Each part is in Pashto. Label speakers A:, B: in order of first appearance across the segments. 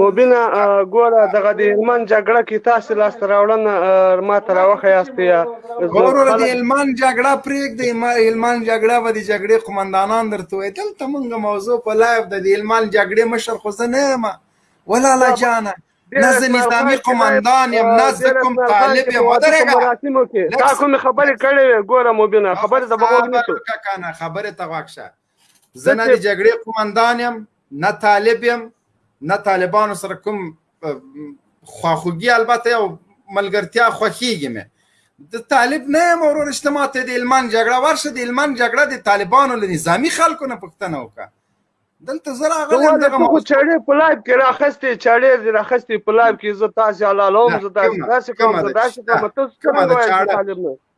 A: مبینه ګوره دغه د هلمند جګړه کې تاسو لاس راوړنه ما ته راوخه یاست یا
B: ګوره د هلمند جګړه پرېګ د هلمند جګړه و د جګړې قومندانان درته وې دلته مونږ موضوع په لایف د هلمند جګړې مشر خو زه نه یم ولالا جانه نه زه نظامی قومندان یم نه زه کوم طالب یم ودرېږه
A: مراسمو کې تا کوم خبرې کړې وې ګوره مبینه خبرې ته بغوږ نیسو
B: خبرې ته غوږ شه زه نه د جګړې قومندان یم نه طالب یم نه طالبانو سره کوم خواخوږي البته او ملګرتیا خوښیږي مې د طالب نه یم ورور شته ماته د المان جګړه ورشه د المان جګړه د طالبانو له نظامی خلکو نه پوښتنه وکړه دلته زه راغلم
A: دغه مو چړې په لایب کې راخستې چړې دې راخستې په لایب کې زه تاسو حلالوم زه تاسو داسې کوم زه داسې کوم تاسو
B: کوم د چاړه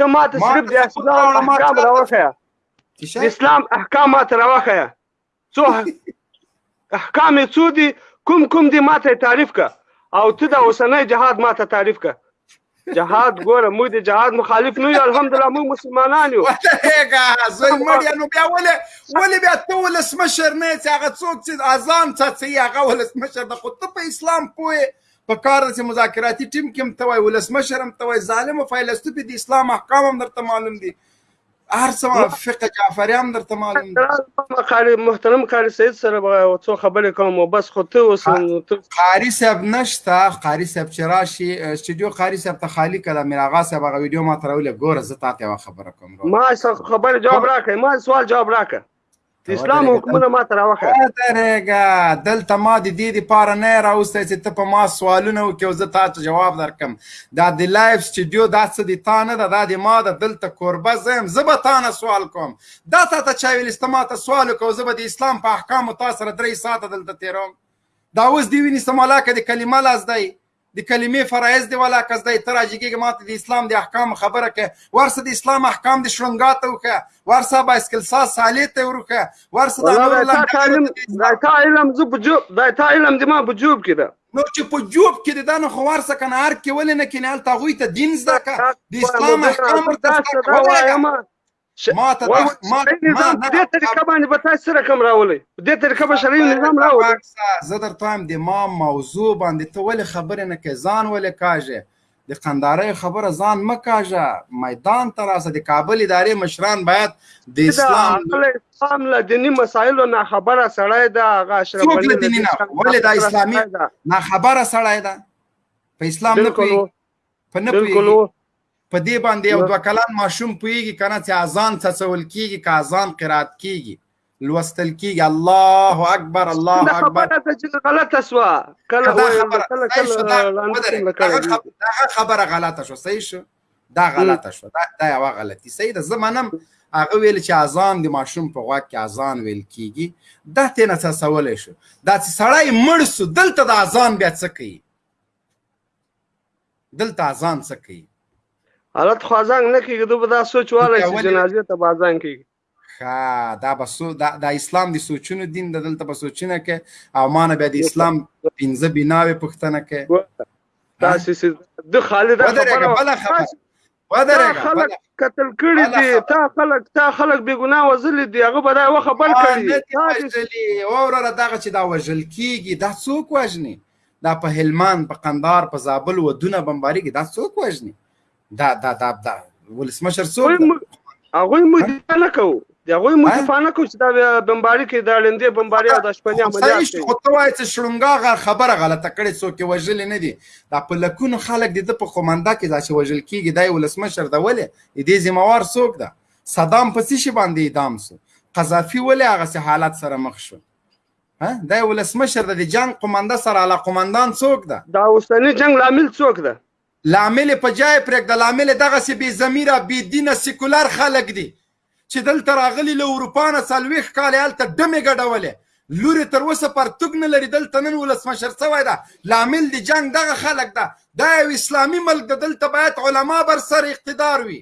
A: ته
B: ما ته
A: صرف د اسلام احکام راوخیا د اسلام احکام ما ته راوخیا څو احکام څو دي کوم کوم دي ما ته تعریف کا او ته دا اوسنۍ جهاد ما ته تعریف کا جهاد ګوره موږ د جهاد مخالف نه یو الحمدلله موږ مسلمانان یو
B: هغه زوی مړ نو بیا ولې ولې بیا ته ولسمشر نه چې هغه څوک چې اذان څه هغه ولسمشر د خود په اسلام پوهه په کار چې مذاکراتي ټیم کې هم ته وای ولسمشر هم ته وای ظالم او فیلسوف دي اسلام احکام هم درته معلوم دي هر څه فقه جعفری هم درته معلوم دي
A: قاری محترم قاری سید سره څو خبرې کوم او بس خو ته اوس
B: قاری صاحب نشته قاری صاحب چې راشي استودیو قاری صاحب ته خالی کړه میر آغا صاحب هغه ویډیو ما ترولې ګوره زه تاسو خبره کوم
A: ما خبره جواب راکړ ما سوال جواب راکړ اسلام حکمونه ما ته راوخه
B: درېګا دلته ما د دې لپاره نه راوسته چې ته په ما سوالونه وکې او زه تا ته جواب درکم دا د لایف سټډیو دا څه د تا نه ده دا د ما ده دلته کوربه زه یم زه به تا نه سوال کوم دا تا ته چا ویل چې ته ما ته سوال وکړه زه به د اسلام په احکامو تا سره درې ساعته دلته تېروم دا اوس دې ویني سمالاکه د کلمه لاس دی د کلمې فرایز دی ولا کس دی تر اجګه ماته د اسلام د احکام خبره کې ورسه د اسلام احکام د شلنګا ته وکه ورسه بایسکل سا سالې ته ورکه ورسه
A: د نور لم تعلم دا تا علم ز بجو دا تا علم د ما بجوب کې دا
B: نو چې په جوب کې د دانه خو ورسه کنه هر کې ولې نه کې نه تغوی ته دین زده کا د اسلام احکام ورته
A: ماته دا ماته نظام په دې طریقه باندې به تاسو سره کوم راولي په دې طریقه به شرعي نظام راولي
B: زه درته وایم د ما موضوع باندې ته ولې خبرې نه کوې ځان ولې کاږې د قندارې خبره ځان مه کاږه میدان ته راځه د کابل ادارې مشران باید د اسلام
A: اسلام له دیني مسایلو نه خبره سړی ده هغه اشرف
B: څوک له دیني نه ولې دا اسلامي نه خبره سړی ده په اسلام نه پوهېږي په نه پوهیږي په دې باندې یو دوه کلن ماشوم پوهیږي کنه چې اذان څڅول کیږي که اذان قرات کیږي لوستل کیږي الله اکبر الله اکبر
A: دا خبره چې غلطه سو کله
B: دا خبره غلطه شو صحیح شو دا غلطه شو دا یو غلطي صحیح ده زمانم هغه ویل چې اذان د ماشوم په غوږ کې اذان ویل کیږي دا تنه څه سوال شو دا چې سړی مړ سو دلته د اذان بیا څه کوي دلته اذان څه کوي
A: حالت خو اذان نه کوي دوی به دا سوچ والی چې جنازې ته به اذان کوي
B: ښه دا به سو دا, دا اسلام د سوچونو دین د دلته به سوچونه کې او ما نه بیا د اسلام پنځه بناوې پوښتنه کې
A: تاسو د خالد
B: خبره بل خبره
A: تا خلک قتل کړي دي تا خلک تا خلک بې ګناه وزلي دي هغه به دا یوه خبر
B: کړي وروره دغه چې دا وژل کیږي دا څوک وژني دا په هلمند په قندار په زابل ودونه بمباریږي دا څوک وژني دا دا دا دا ولسمشر څوک
A: هغوی مو دفاع نه کوو د هغوی مو دفاع نه کوو چې دا بمباري کوي دا ړندې بمباري او دا شپني عملیات
B: کوي خو ته وایې چې شړونګا خبره غلطه کړې څوک یې وژلي نه دي دا په لکونو خلک د ده په قومنده کې دا چې وژل کېږي دا یې ولسمشر ده ولې د دې ذمهوار څوک ده صدام په څه شي باندې اعدام سو قذافي ولې هغسې حالت سره مخ شو دا ولسمشر د جنگ قومنده سره علا قومندان څوک ده
A: دا اوسنی جنگ لامل څوک ده
B: لامل یې په جای پرېږده، لامل یې دغسې بې ضمیره، بې دینه، سیکولر خلک دي چې دلته راغلي، له اروپا نه څلوېښت کاله یې هلته ډمې ګډولې، لور یې تر اوسه پرتوګ نه لري، دلته نن ولسمشر شوی ده، لامل د جنګ دغه خلک ده، دا یو اسلامي ملک ده، دلته باید علما برسر اقتدار وي،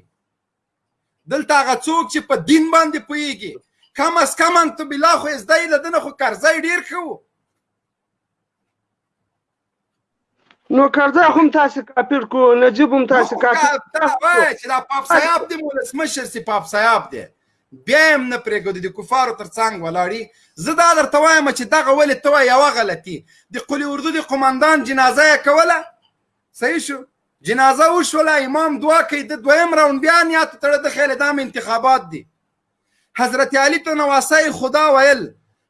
B: دلته هغه څوک چې په دین باندې پوهېږي، کم از کم انتبلا خو یې زده، له ده نه خو کرزی ډېر ښه و.
A: نو کرزی هم تاسو کاپیر کو نجیب هم تاسو کاپیر دا
B: وای چې دا پاپ صاحب دی ولسمشر سی پاپ صاحب دی بیا هم نه پرېږدو د کفارو تر څنګ ولاړي زه دا درته وایم چې دغه ولې ته وایې یوه غلطي د قلي اردو د قوماندان جنازه یې کوله صحیح شو جنازه وشوله امام دعا کوي د دویم راوند بیا نیات تړه د خیله دام انتخابات دي حضرت علي ته نواسای خدا ویل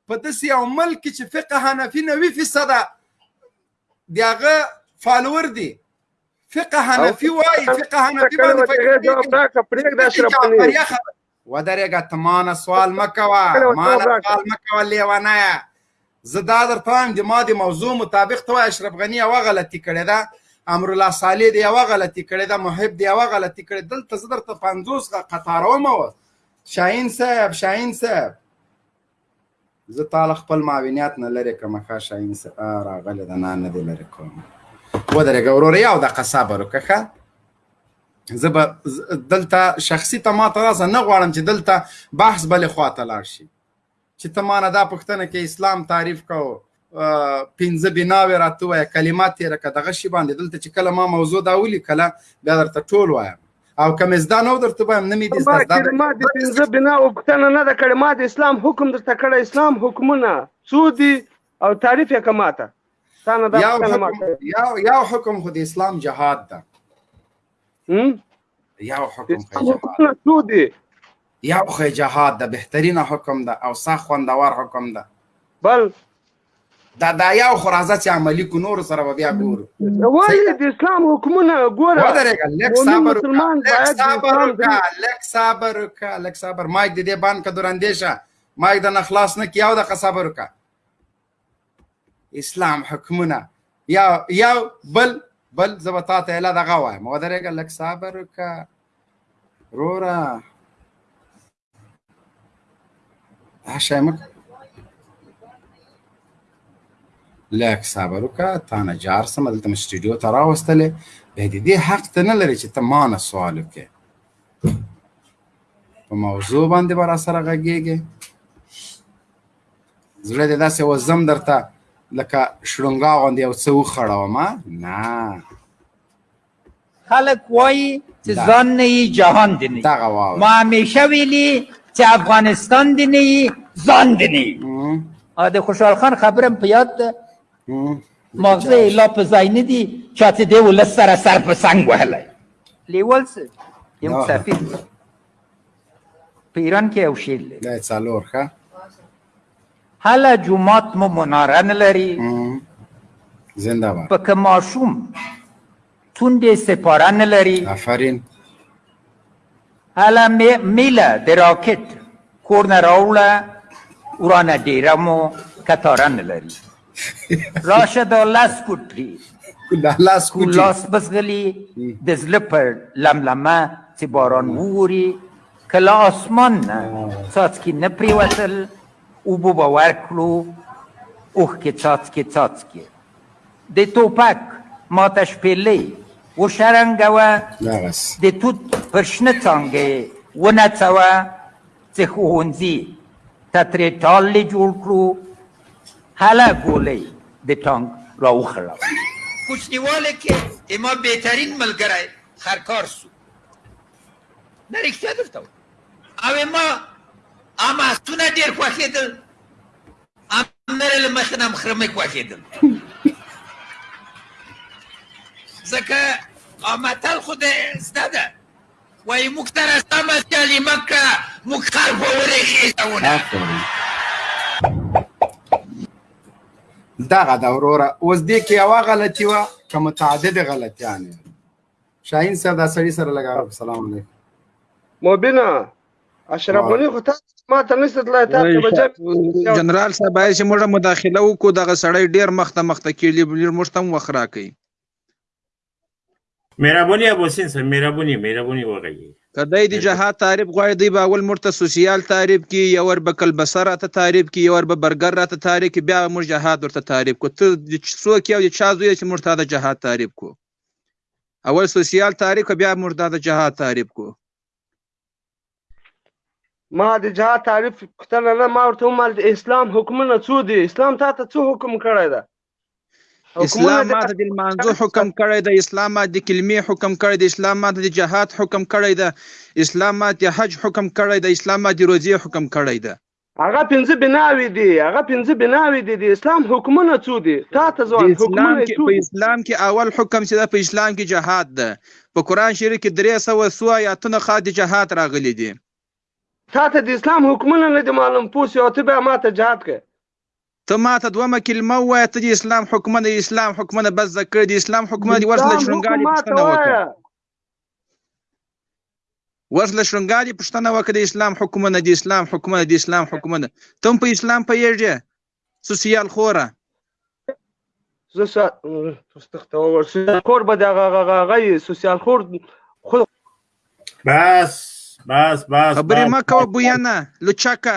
B: په داسې یو ملک کې چې فقه حنفي نوي فیصده د هغه فالور دي فقه حنفي وایي فقه حنفي باندې ودرېږه ته مانه سوال مه کوه مانه سوال مه کوه لیونیه زه دا درته وایم د ما د موضوع مطابق ته وایې اشرف غني یوه غلطي کړې ده امرالله صالح د یوه غلطي کړې ده محب د یوه غلطي کړې دلته زه درته پنځوس قطاروم اوس شاهین صاحب شاهین صاحب زه تاله خپل معاونیت نه لرې کوم ښه شاهین صاحب راغلی ده نه نه دې لرې کوم ودرېږه وروره یو دقه صبر وکړه ښه زه به دلته شخصي ته ما ته نه غواړم چې دلته بحث بلې خوا ته لاړ شي چې ته مانه دا پښتنه کې اسلام تعریف کاو پنځه بناوې راته وایه کلمات تیر که دغه شی باندې دلته چې کله ما موضوع دا ولي کله بیا درته ټول وایم او کوم زده نو درته وایم نه مې دي
A: زده دا ما د پنځه بنا او پښتنه نه د کړې ما د اسلام حکم درته کړې اسلام حکمونه سودي او تعریف یې کماته
B: یو حکم یو حکم خو د اسلام جهاد ده یو حکم حکمونه څو
A: دي
B: یو خو جهاد د بهترینه حکم ده او سا خوندور حکم ده
A: بل
B: دا دا یو خو راځه چې عملي کو نور سره به بیا ګورو
A: ولې د اسلام حکمونه ګوره
B: ودرېږه لږ صبر لږ صبر وکړه لږ صبر وکړه لږ صبر مایک د دې بان که دراندې شه مایک د نه خلاص نه کیاو د صبر وکړه اسلام حکمونه یا یا بل بل زبتا ته اله دغه وای مو درګه لک صبر کا رورا هشمک لک صبر کا تا نه جار سم دلته سټډیو ته راوستلې به دې حق ته نه لري چې ته ما نه سوال وکې په موضوع باندې برا سره غږیږي زړه دې داسې وزم درته لکه شړونګا غوندې یو څه وخړوم نه
C: خلک وایي چې ځان نه یي جهان دې نه
B: دغه واو
C: ما همیشه ویلي چې افغانستان دې نه یي ځان دې نه یي د خوشحال خان خبره په یاد ده مغزه یې لا په ځای نه دي چا چې دې ولس سره سر په سنګ وهلی لیول څه یم سفیر په ایران کې یو شیل دی
B: دا څلور ښه
C: هله جمعات مو مناره نه لري
B: زنده باد
C: پکې ماشوم توندې سپاره نه لري
B: آفرین
C: هله میله د راکټ کور نه راوړه ورانه ډیره مو کتاره نه لري راشه دا لاس کوټ پری
B: دا لاس کوټ
C: لاس بس غلی د زله پر لملمه چې باران ووري کله آسمان نه څاڅکي نه پریوتل او بو باور کړو اوخ کې څاڅکي څاڅکي د توپک ماته شپېلې وشرنګوه د توت پر شنه څانګې ونڅوه چې ښوونځي ته ترې ټاللې جوړ کړو هله ګولۍ د ټانک راوخړه کوچنیواله کې اما بهترین ملګری خرکار سو نه رښتیا درته او اما اما سونه ډیر خوښېدل امر له مخ نه مخرمه خوښېدل ځکه امتل خو د زده ده وایي موږ سره سمه سیالي مه کړه، موږ خر په ورې خېژونه.
B: دغه ده وروره اوس دې کې یوه غلطي وه که متعدد غلطیانې شاهین صاحب دا سړي سره لږه سلام علیکم
A: مبینه اشرف غنی خو تاسو ما ته نشته تلای تا ته بچا
D: جنرال صاحب باید چې موږ مداخله وکړو دغه سړی ډیر مخته مخته کیلی موږ ته وخت راکړي
E: مهربونی ابوسین سر مهربونی مهربونی وغږی
D: که دی د جهاد تعریف غواړي دی به اول موږ ته سوسیال تعریف کی یو ور به کلبسه راته تعریف کی یو ور به برګر راته تعریف کی بیا به موږ جهاد ورته تعریف کو ته د څوک یې او د چا زوی یې چې موږ ته د جهاد تعریف کو اول سوسیال تعریف که بیا موږ دا د جهاد تعریف کو
A: ما د جهاد تعریف پوښتنه نه ما ورته ومل د اسلام حکمونه څو دي اسلام تا ته څو حکم کړی ده
D: اسلام ما ته د لمانځو حکم کړی ده اسلام ما د کلمې حکم کړی ده اسلام ما ته د جهاد حکم کړی ده اسلام ما ته حج حکم کړی ده اسلام ما د روزې حکم کړی ده
A: هغه پنځه بناوي دي هغه پنځه بناوي دي د اسلام حکمونه څو دي تا ته ځوان
D: اسلام کې په اسلام کې اول حکم چې دا په اسلام کې جهاد ده په قران شریف کې درې سوه څو آیاتونه خا د جهاد راغلي دي
A: تا ته د اسلام حکمونه نه دي معلوم پوس یو ته به ما ته جهاد کې
D: ته ما ته دومره کلمه وایه ته د اسلام حکمونه اسلام حکمونه بس ذکر دي اسلام حکمونه دي ورسره شونګالي پښتنه وکړه ورس له شرنګاري پښتنه وکړه اسلام حکومت دی اسلام حکومت دی اسلام حکومت تم په اسلام په یږي سوسیال خوره
A: زه سا تختو ورس خور به دغه غغه غي سوسیال خور خو
E: بس بس بس
D: خبرې مکه بویانه
B: لچکه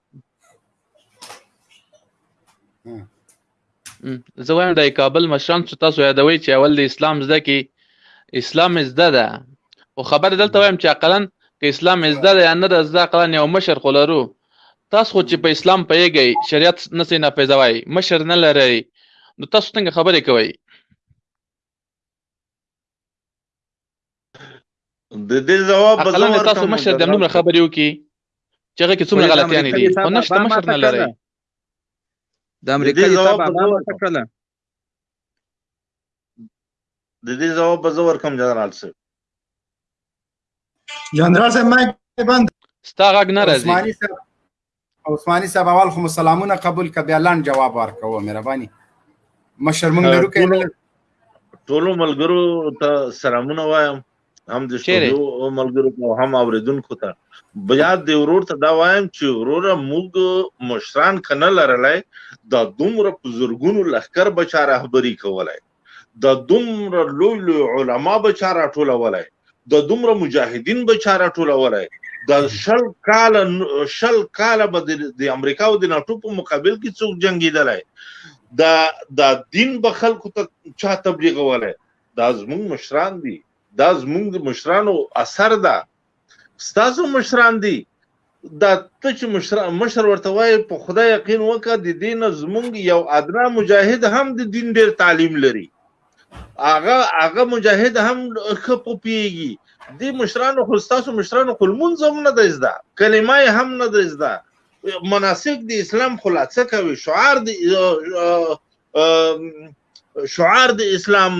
B: زه
F: وایم د کابل مشران چې تاسو یادوي چې اول د اسلام زده کې اسلام زده ده او خبر دلته وایم چې عقلا که اسلام زده ده یا نه ده زده عقلا یو مشر خو لرو تاسو خو چې په اسلام پیږئ شریعت نه سي نه پیژوي مشر نه لري نو تاسو څنګه خبرې کوئ
G: د دې جواب
F: به زه ورکړم تاسو مشر د نوم خبرې وکي چې هغه کې څومره غلطیانې دي خو نشته مشر نه لري
D: د امریکا د تابع ما ورته کړل
G: د دې جواب به زه ورکم جنرال صاحب
B: جنرال صاحب ما بند
F: ستا غږ نه راځي
B: عثماني صاحب اول خو سلامونه قبول ک بیا لاند جواب ورکوه مهرباني مشر مونږ لرو کې
G: ټول ملګرو ته سلامونه وایم هم د شتو ملګرو ته هم اوریدونکو ته بیا د ورور ته دا وایم چې ورور موږ مشران کنه لرلای دا دومره بزرګونو لخر بچا رهبری کولای دا دومره لوی لوی علما به چا راټولولای دا دومره مجاهدین به چا راټولولای دا شل کاله شل کاله به د امریکا او د ناتو په مقابل کې څوک جنگیدلای دا دا دین به خلکو ته چا تبلیغولای دا زمونږ مشران دي دا زمونږ مشرانو اثر ده ستاسو مشران دی دا ته چې مشر مشر ورته وایي په خدای یقین وکړه د دې نه زمونږ یو ادنا مجاهد هم د دین ډېر تعلیم لري هغه هغه مجاهد هم ښه پوهېږي دې مشرانو خو ستاسو مشرانو خو لمونځ هم نه دی زده کلمه یې هم نه دی زده مناسک د اسلام خو لا څه کوي شعار د شعار د اسلام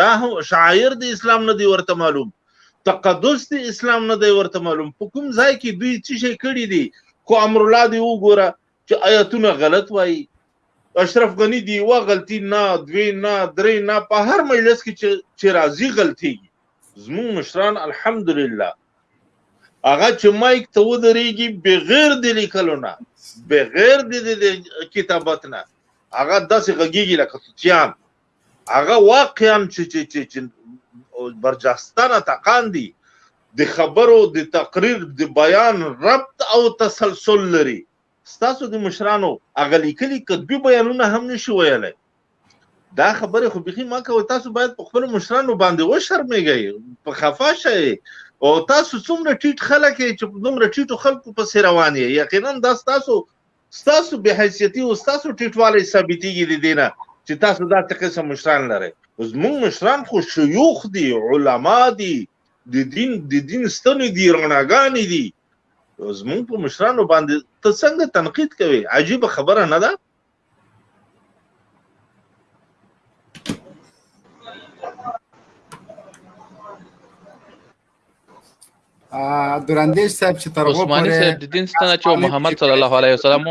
G: دا هم شاعر د اسلام نه دی ورته معلوم تقدس دی اسلام نه دی ورته معلوم په کوم ځای کې دوی څه شي کړی دي کو امر الله دی وګوره چې آیاتونه غلط وایي اشرف غنی دی و غلطی نه دوی نه درې نه په هر مجلس کې چې راضی غلطي زمون مشران الحمدلله هغه چې مایک ته ودرېږي بغیر د لیکلو نه بغیر د کتابت نه هغه داسې غږیږي لکه سوتیان هغه واقعا چې چې چې چې برجستانه تقان دي د خبرو د تقریر د بیان ربط او تسلسل لري ستاسو د مشرانو هغه لیکلي که دوی بیانونه هم نشي ویلی دا خبره خو بيخي ما کوي تاسو باید په خپل مشرانو باندې و شرمېږئ په خفا شئ او تاسو څومره ټیټ خلک چې دومره ټیټو خلکو پسې روان یې یقینا دا تاسو ستاسو بې حیثیتي او ستاسو ټیټوالی ثابتېږي د دې نه چې تاسو داسې قسم مشران لرئ زموږ مشران خو شیوخ دي علما دي د دین د دین ستنې دي رڼاګانې دي زموږ په مشرانو باندې ته څنګه تنقید کوي عجیب خبره نه ده
B: دراندیش صاحب چې تر
F: هغه پورې صاحب د دین ستنه چې محمد صلی الله علیه وسلم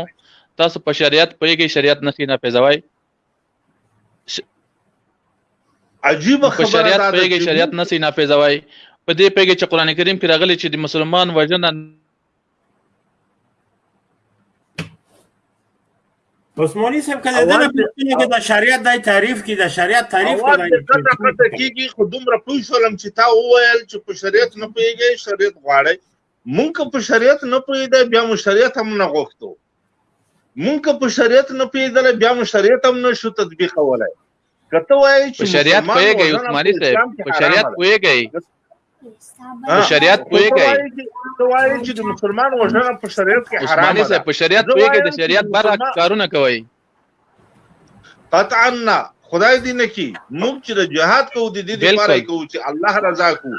F: تاسو په شریعت پوهیږئ شریعت نه خینه پیځوي
G: عجیب
F: خبره ده شریعت پوهیږئ شریعت نه سینه پیځوي په دې پیګه چې قران کریم کې راغلي چې د مسلمان وژنه
E: عثماني صاحب کله دنه پوښتنه کې د شریعت د تعریف کې د شریعت تعریف
G: کې دا څه پته کیږي خو دومره پوه شولم چې تا وویل چې په شریعت نه پوهیږي شریعت غواړي مونږ په شریعت نه پوهیدا بیا مو شریعت هم نه غوښتو مونږ په شریعت نه پوهیدل بیا مو شریعت هم نه شو تطبیقولای کته وایي
F: چې شریعت پوهیږي عثماني صاحب په شریعت پوهیږي په شریعت پوهیږي
G: ته وایي چې د مسلمان وژنه په شریعت کې حرام ده
F: عثماني صاحب په شریعت پوهیږي د شریعت بر کارونه کوي
G: قطعا نه خدای دې نه کی موږ چې د جهاد کوو د دې لپاره کوو چې الله رضا کوو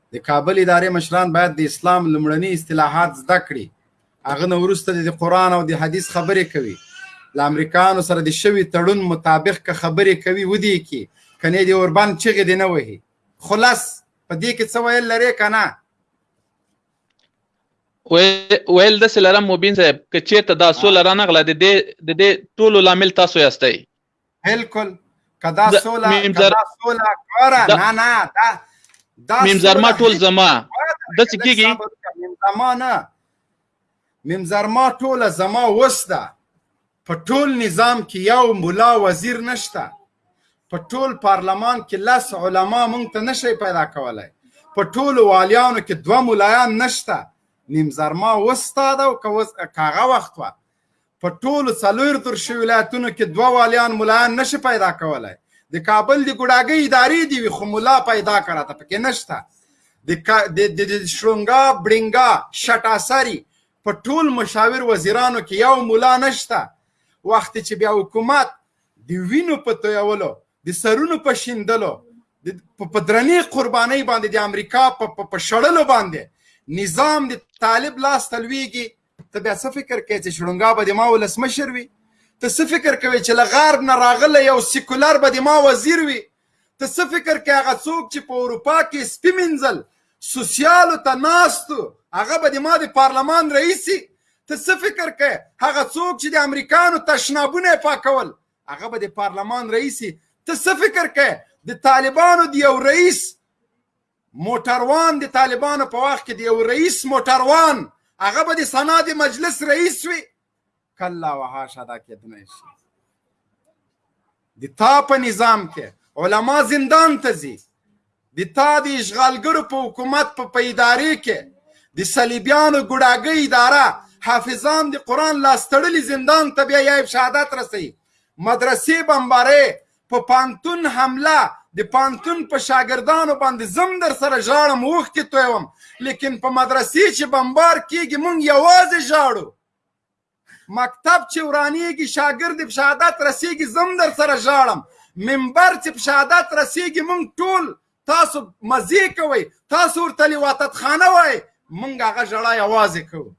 G: د
B: کابل ادارې مشران باید د اسلام لمړني اصطلاحات زده کړي هغه نه وروسته د قرآن او د حدیث خبرې کوي له امریکایانو سره د شوي تړون مطابق که خبرې کوي ودی کی کنې د اوربند چغې دی نه وهي خلاص په دې کې څه ویل لرې که نه
F: ویل داسې لرم مبین صاحب که چېرته دا سوله رانغله د دې د دې ټولو لامل تاسو یاستئ
B: بالکل کدا سولا کدا سولا کورا نه نه دا
F: دا ممزرما ټول زما د څه کیږي
B: ممزرما نه ممزرما ټول زما وسته په ټول نظام کې یو مولا وزیر نشته په ټول پارلمان کې لس علما مونږ ته نشي پیدا کولای په ټول والیانو کې دوه مولایان نشته نیم زرما وستاده او که هغه وخت وه په ټولو څلور درش ولایتونو کې دوه والیان ملایان نشي پیدا کولای د کابل د ګډاګي ادارې دی وي خو ملا پیدا کړه ته پکې نشته د د شرنګا بډنګا شټاسری په ټول مشاور وزیرانو کې یو ملا نشته وخت چې بیا حکومت د وینو په تویولو د سرونو په شیندلو په درنې قربانۍ باندې د امریکا په شړلو باندې نظام د طالب لاس تلویږي ته بیا څه فکر کوې چې شړونګا به د ما ولسمشر وي ته څه فکر کوې چې له غرب نه راغلی یو سیکولر به د ما وزیر وي ته څه فکر کوې هغه څوک چې په اروپا کې سپي مینځل سوسیالو ته ناستو هغه به د ما د پارلمان رئیسي ته څه فکر کوې هغه څوک چې د امریکانو تشنابونه پاکول هغه به د پارلمان رئیسي ته څه فکر کوې د طالبانو د یو رئیس موټروان د طالبانو په وخت کې د یو رئیس موټروان هغه به د سنا د مجلس رئیس وي کله وهاشه دا کېدنی شي د تا په نظام کې علما زندان ته ځي د تا د اشغالګرو په حکومت په پیدارې کې د صلیبیانو ګډاګۍ اداره حافظان د قرآن لاستړلي زندان ته بیا یایب شهادت رسوي مدرسې بمبارې په پانتون حمله د پانتون په شاګردانو باندې زم در سره ژاړم اوښکې تویوم لیکن په مدرسې چې بمبار کیږي مونږ یوازې ژاړو مکتب چې ورانیږي شاګرد په شهادت رسیږي زم در سره ژاړم منبر چې په شهادت رسیږي مونږ ټول تاسو مزه کوي تاسو ورته لواتت خانه وای مونږ هغه ژړا یوازې کوو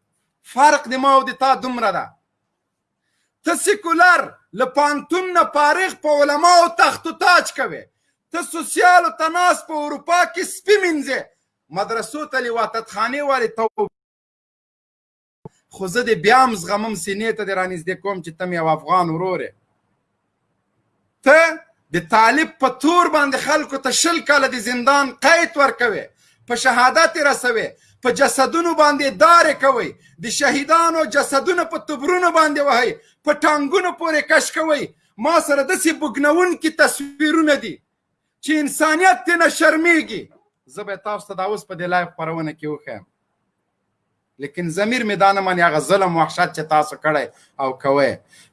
B: فرق د ما او د تا دومره ده ته سیکولر له پانتون نه فارغ په علماو تخت و تاج کوې ته سوسیالو ته ناس په اروپا کې سپي مینځې مدرسو ته لیواتت خانې والې تو خو زه دې بیا هم زغمم سینې ته دې رانږدې کوم چې ته مې یو افغان وروره ته د طالب په تور باندې خلکو ته شل کاله د زندان قید ورکوي په شهادت رسوي په جسدونو باندې دارې کوي د شهیدانو جسدونه په تبرونو باندې وهي په ټانګونو پورې کش کوي ما سره داسې بګنونکي تصویرونه دي چې انسانیت ترې نه شرمېږي زه به تاسو ته دا اوس په دې لایف خپرونه کې وښیم لیکن ضمیر می دا نه مانی هغه ظلم وحشت چې تاسو کړی او کوی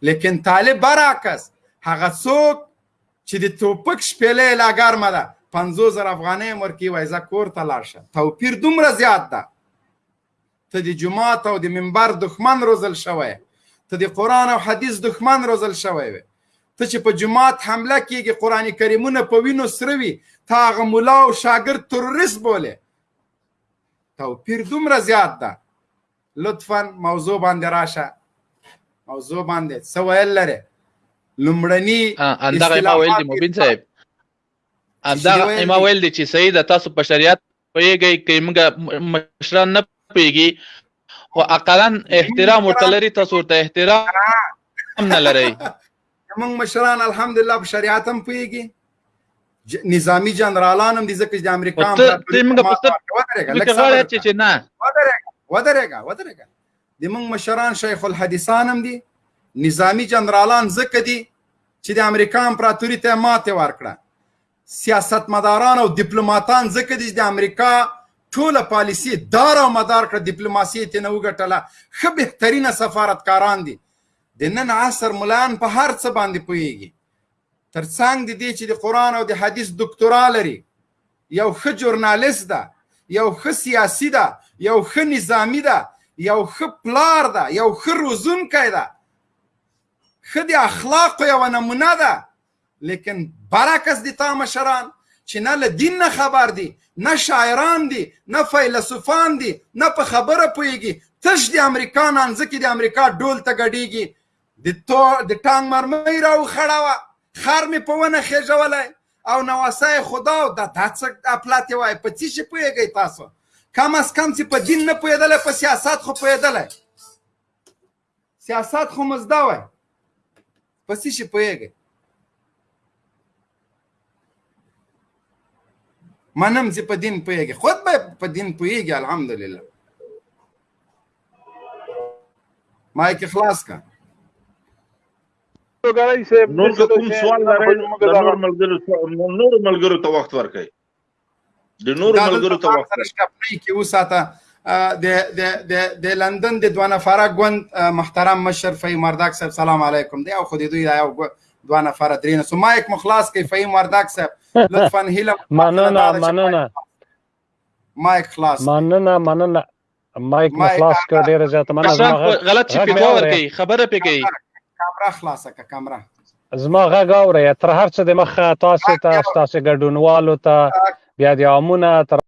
B: لیکن طالب برعکس هغه څوک چې د توپک شپېلې لا ګرمه ده پنځو زر افغانۍ هم ورکوي وایي زه کور ته لاړ شه توپیر دومره زیات ده ته د جماعت او د منبر دښمن روزل شوی ته د قرآن او حدیث دښمن روزل شوی وي ته چې په جماعت حمله کیږي قرآن کریمونه په وینو سره وي تا هغه ملا او شاګرد تروریست بولې توپیر دومره زیات ده لطفا موضوع باندې راشه موضوع باندې څه ویل لري لمړنی
F: اندغه ما ویل دی مبین صاحب اندغه ما ویل دی چې سید تاسو په شریعت پیږی کې موږ مشران نه پیږي خو اقلا احترام ورته لري تاسو ورته احترام نه لري
B: موږ مشران الحمدلله په شریعت هم پوهیږي نظامی جنرالان هم دي ځکه چې د امریکا هم
F: ته موږ په ستر لکه غواړي چې چې نه
B: ودرېږه ودرېږه ودرېږه د موږ مشران شیخ الحدیثان هم دي نظامی جنرالان ځکه دي چې د امریکا امپراتوري ته ماته ورکړه سیاستمداران او دیپلوماتان ځکه دي چې د امریکا ټوله پالیسي دار او مدار کړه دیپلوماسي یې ترنه وګټله ښه بهترینه سفارتکاران دي د نن عصر ملایان په هر څه باندې پوهیږي ترڅنګ د دې چې د قرآن او د حدیث دکتورا لري یو ښه جورنالیست ده یو ښه سیاسي ده یو ښه نظامی ده یو ښه پلار ده یو ښه روزونکی ده ښه د اخلاقو یوه نمونه ده لیکن برعکس دي تا مشران چې نه له دین نه خبر دي نه شاعران دي نه فیلسوفان دي نه په خبره پوهېږي تش د امریکا نانځه کې د امریکا ډول ته ګډېږي د تو د ټانګ مرمۍ راوخړه وه خر مې په ونه خېژولی او نواسه یې خدا او دا دا څه اپلاتې وایي په څه شي پوهېږئ تاسو کم از کم چې په دین نه پوهېدلی په سیاست خو پوهېدلی سیاست خو مزده وای په څه شي پوهېږئ منم چې په دین پوهېږي خود به په دین پوهېږي الحمدلله مایک خلاص کا
G: نور کوم سوال لرئ نور ملګرو نور ملګرو ته وخت ورکړئ د نور ملګرو ته وخت
B: ورکړي کې وساته د د د د لندن د دوه نفره ګوند محترم مشر فهیم وردک صاحب سلام علیکم دی او خو دې دوی یو دوه نفره درې نه سما یک مخلاص کې فهیم وردک صاحب لطفا هیله
H: مننه مننه
B: مایک خلاص
H: مننه مننه مایک مو خلاص کړ ډیره زیاته مننه
F: زما غږ غلط چې پیکو ورکړي خبره پې کوي
B: کامره خلاصه کړه کامره
H: زما غږ اورئ تر هر څه د مخه تاسو ته تاسو ګډونوالو ته بیا د عامونه تر